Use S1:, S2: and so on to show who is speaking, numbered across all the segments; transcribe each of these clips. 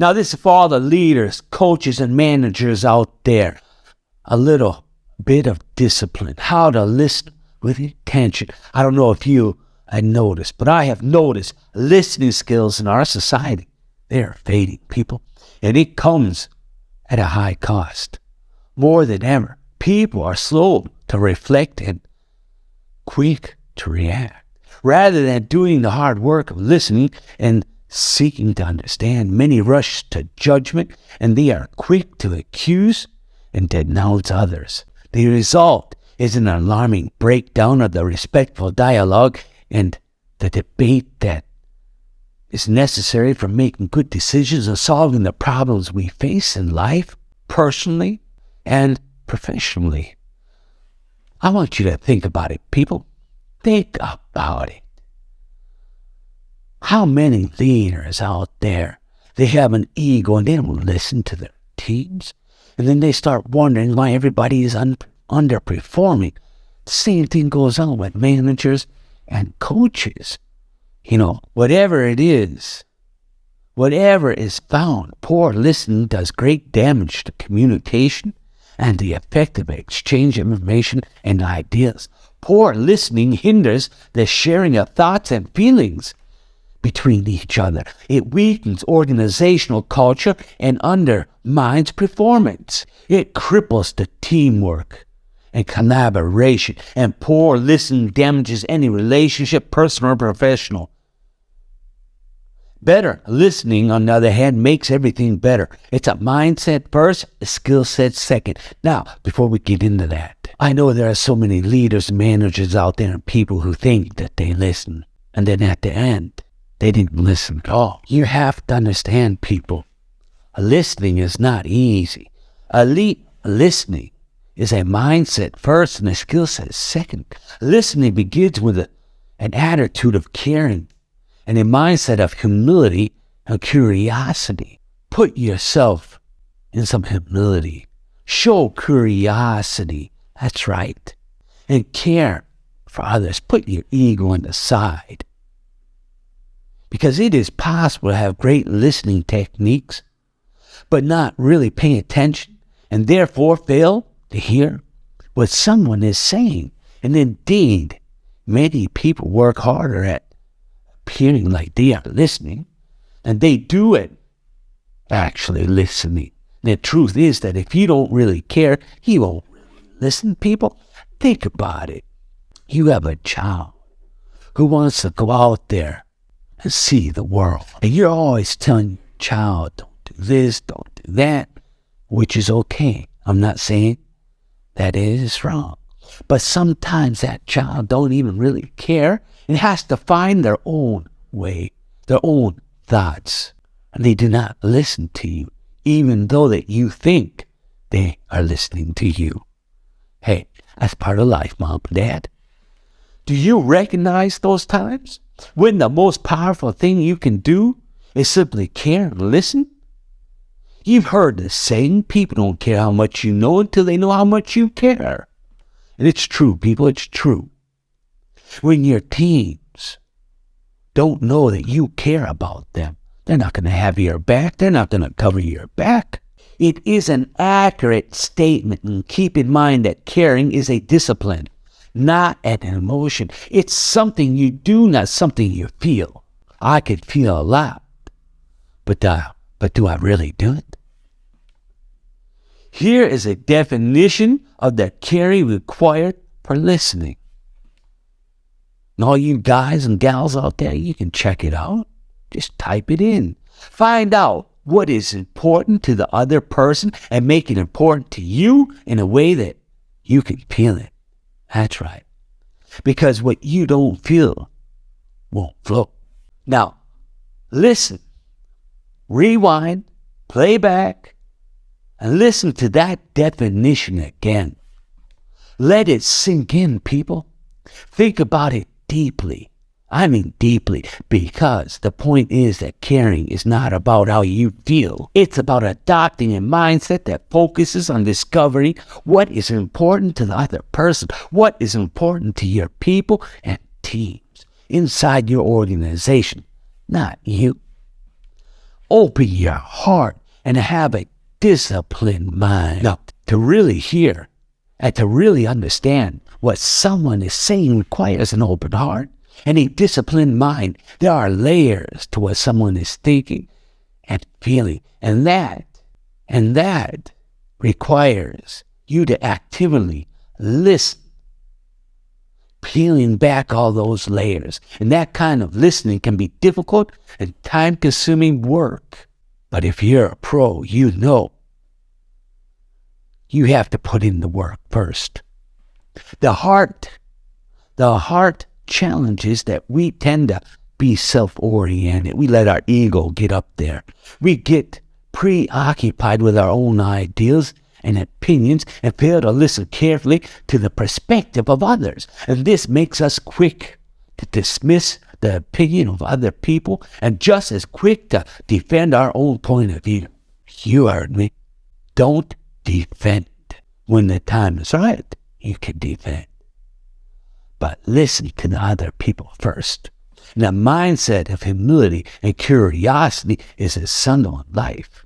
S1: Now, this is for all the leaders, coaches, and managers out there. A little bit of discipline, how to listen with intention. I don't know if you had noticed, but I have noticed listening skills in our society. They are fading, people, and it comes at a high cost. More than ever, people are slow to reflect and quick to react. Rather than doing the hard work of listening and seeking to understand, many rush to judgment and they are quick to accuse and denounce others. The result is an alarming breakdown of the respectful dialogue and the debate that is necessary for making good decisions and solving the problems we face in life, personally and professionally. I want you to think about it, people. Think about it. How many leaders out there, they have an ego and they don't listen to their teams? And then they start wondering why everybody is un- underperforming. Same thing goes on with managers and coaches. You know, whatever it is, whatever is found, poor listening does great damage to communication and the effective exchange of information and ideas. Poor listening hinders the sharing of thoughts and feelings between each other. It weakens organizational culture and undermines performance. It cripples the teamwork and collaboration. And poor listening damages any relationship, personal or professional. Better listening, on the other hand, makes everything better. It's a mindset first, a skill set second. Now, before we get into that, I know there are so many leaders, managers out there, and people who think that they listen. And then at the end, they didn't listen at all. You have to understand, people. Listening is not easy. Elite listening is a mindset first and a skill set second. Listening begins with a, an attitude of caring and a mindset of humility and curiosity. Put yourself in some humility. Show curiosity. That's right. And care for others. Put your ego on the side. Because it is possible to have great listening techniques, but not really pay attention and therefore fail to hear what someone is saying. And indeed, many people work harder at appearing like they are listening, and they do it actually listening. The truth is that if you don't really care, you won't listen. People, think about it. You have a child who wants to go out there and see the world. And you're always telling child, don't do this, don't do that, which is okay. I'm not saying that is wrong. But sometimes that child don't even really care and has to find their own way, their own thoughts. And they do not listen to you, even though that you think they are listening to you. Hey, that's part of life, mom and dad. Do you recognize those times when the most powerful thing you can do is simply care and listen? You've heard the saying, people don't care how much you know until they know how much you care. And it's true, people, it's true. When your teens don't know that you care about them, they're not going to have your back. They're not going to cover your back. It is an accurate statement, and keep in mind that caring is a discipline, not an emotion. It's something you do, not something you feel. I could feel a lot, but uh, but do I really do it? Here is a definition of the caring required for listening. And all you guys and gals out there, you can check it out. Just type it in. Find out what is important to the other person and make it important to you in a way that you can feel it. That's right. Because what you don't feel won't flow. Now, listen, rewind, play back, and listen to that definition again. Let it sink in, people. Think about it deeply. I mean deeply, because the point is that caring is not about how you feel. It's about adopting a mindset that focuses on discovering what is important to the other person, what is important to your people and teams inside your organization, not you. open your heart and have a disciplined mind. Now, to really hear and to really understand what someone is saying requires an open heart and a disciplined mind. There are layers to what someone is thinking and feeling. And that, and that requires you to actively listen, peeling back all those layers. And that kind of listening can be difficult and time consuming work. But if you're a pro, you know you have to put in the work first. The heart, the heart challenges that we tend to be self oriented. We let our ego get up there. We get preoccupied with our own ideals and opinions and fail to listen carefully to the perspective of others. And this makes us quick to dismiss the opinion of other people and just as quick to defend our own point of view. You heard me. Don't defend. When the time is right, you can defend. But listen to the other people first. And the mindset of humility and curiosity is essential in life.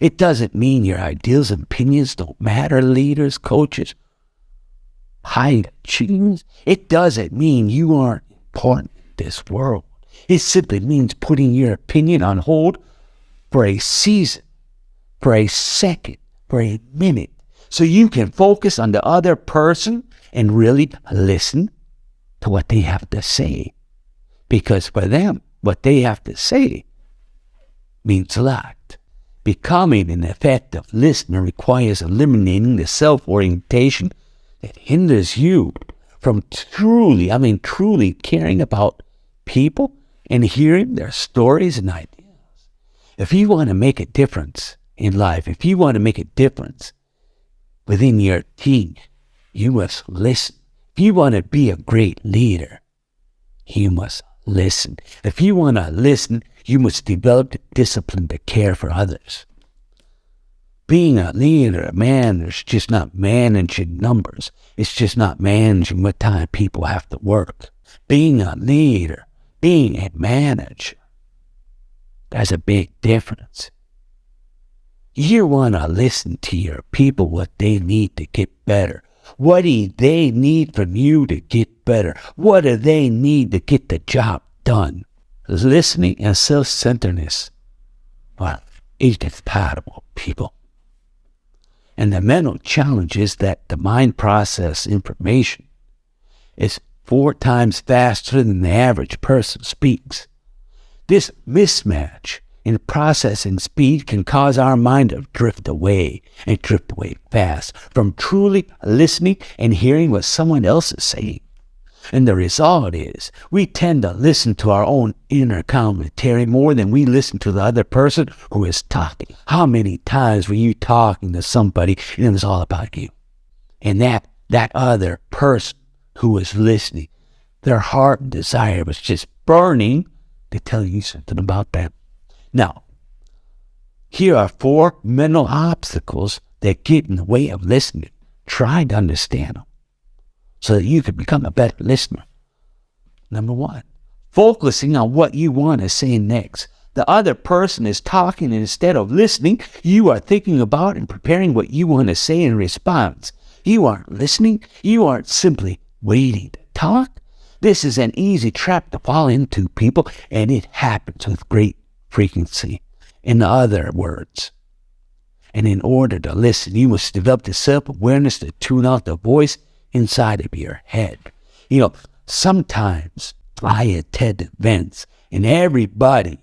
S1: It doesn't mean your ideals and opinions don't matter, leaders, coaches, high achievers. It doesn't mean you aren't important in this world. It simply means putting your opinion on hold for a season, for a second, for a minute, so you can focus on the other person and really listen to what they have to say. Because for them, what they have to say means a lot. Becoming an effective listener requires eliminating the self orientation that hinders you from truly, I mean, truly caring about people and hearing their stories and ideas. If you want to make a difference in life, if you want to make a difference within your team, you must listen. If you want to be a great leader, you must listen. If you want to listen, you must develop the discipline to care for others. Being a leader, a man, is just not managing numbers. It's just not managing what time people have to work. Being a leader, being a manager, there's a big difference. You want to listen to your people what they need to get better. What do they need from you to get better? What do they need to get the job done? Listening and self-centeredness, well, is compatible, people. And the mental challenge is that the mind process information is four times faster than the average person speaks. This mismatch in processing speed can cause our mind to drift away and drift away fast from truly listening and hearing what someone else is saying. And the result is we tend to listen to our own inner commentary more than we listen to the other person who is talking. How many times were you talking to somebody and it was all about you? And that that other person who was listening, their heart and desire was just burning to tell you something about them. Now, here are four mental obstacles that get in the way of listening. Try to understand them so that you can become a better listener. Number one, focusing on what you want to say next. The other person is talking, and instead of listening, you are thinking about and preparing what you want to say in response. You aren't listening, you aren't simply waiting to talk. This is an easy trap to fall into, people, and it happens with great frequency. In other words, and in order to listen, you must develop the self awareness to tune out the voice inside of your head. You know, sometimes I attend events and everybody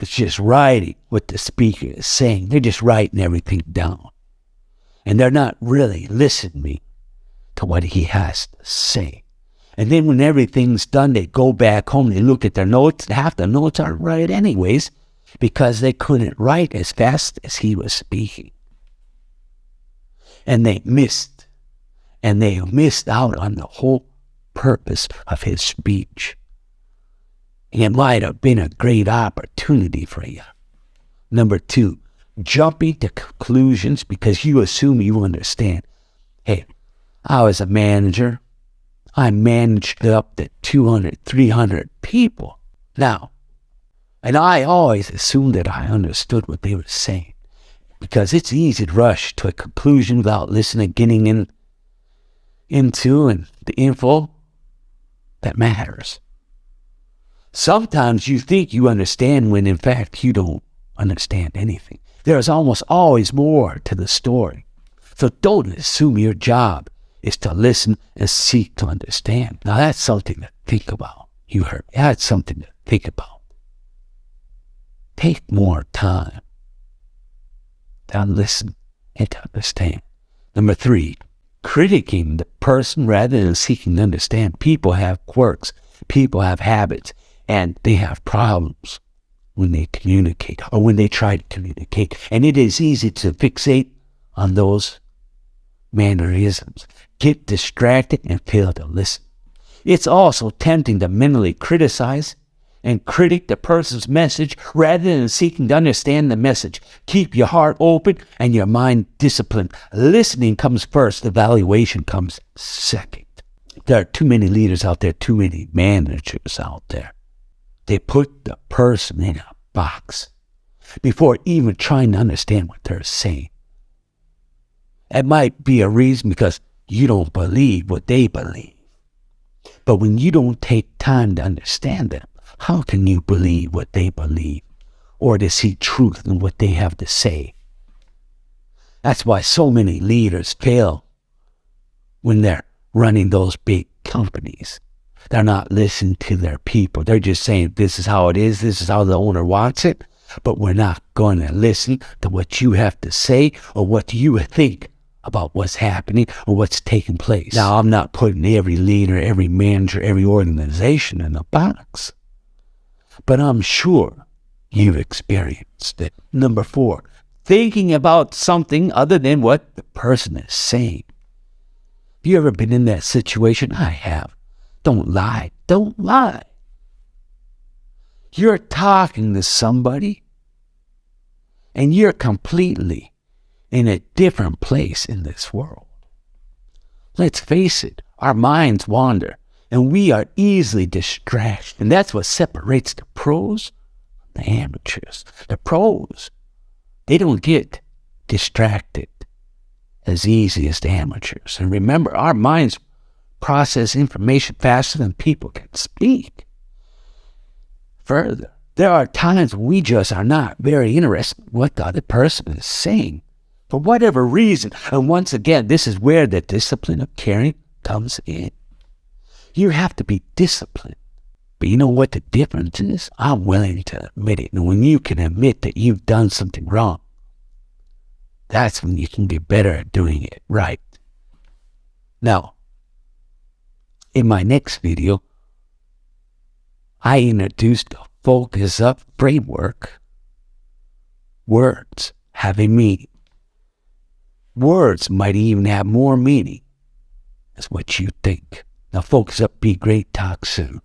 S1: is just writing what the speaker is saying. They're just writing everything down. And they're not really listening to what he has to say. And then when everything's done, they go back home, they look at their notes. Half the notes aren't right anyways because they couldn't write as fast as he was speaking. And they missed, and they missed out on the whole purpose of his speech. It might have been a great opportunity for you. Number two, jumping to conclusions because you assume you understand. Hey, I was a manager. I managed up to 200, 300 people. Now, And I always assumed that I understood what they were saying because it's easy to rush to a conclusion without listening, getting in into and the info that matters. Sometimes you think you understand when in fact you don't understand anything. There is almost always more to the story. So don't assume your job is to listen and seek to understand. Now that's something to think about. You heard. That's something to think about. Take more time to listen and to understand. Number three, critiquing the person rather than seeking to understand. People have quirks, people have habits, and they have problems when they communicate or when they try to communicate. And it is easy to fixate on those mannerisms, get distracted, and fail to listen. It's also tempting to mentally criticize and critic the person's message rather than seeking to understand the message. Keep your heart open and your mind disciplined. Listening comes first, evaluation comes second. There are too many leaders out there, too many managers out there. They put the person in a box before even trying to understand what they're saying. It might be a reason because you don't believe what they believe. But when you don't take time to understand them, how can you believe what they believe or to see truth in what they have to say? That's why so many leaders fail when they're running those big companies. They're not listening to their people. They're just saying, this is how it is, this is how the owner wants it, but we're not going to listen to what you have to say or what you think about what's happening or what's taking place. Now, I'm not putting every leader, every manager, every organization in a box but I'm sure you've experienced it. Number four, thinking about something other than what the person is saying. Have you ever been in that situation? I have. Don't lie. Don't lie. You're talking to somebody and you're completely in a different place in this world. Let's face it, our minds wander and we are easily distracted. And that's what separates the pros from the amateurs. The pros, they don't get distracted as easy as the amateurs. And remember, our minds process information faster than people can speak. Further, there are times we just are not very interested in what the other person is saying for whatever reason. And once again, this is where the discipline of caring comes in. You have to be disciplined. But you know what the difference is? I'm willing to admit it. And when you can admit that you've done something wrong, that's when you can get better at doing it right. Now, in my next video, I introduced the focus up framework. Words have a meaning. Words might even have more meaning as what you think. Now, folks, up, be great. Talk soon.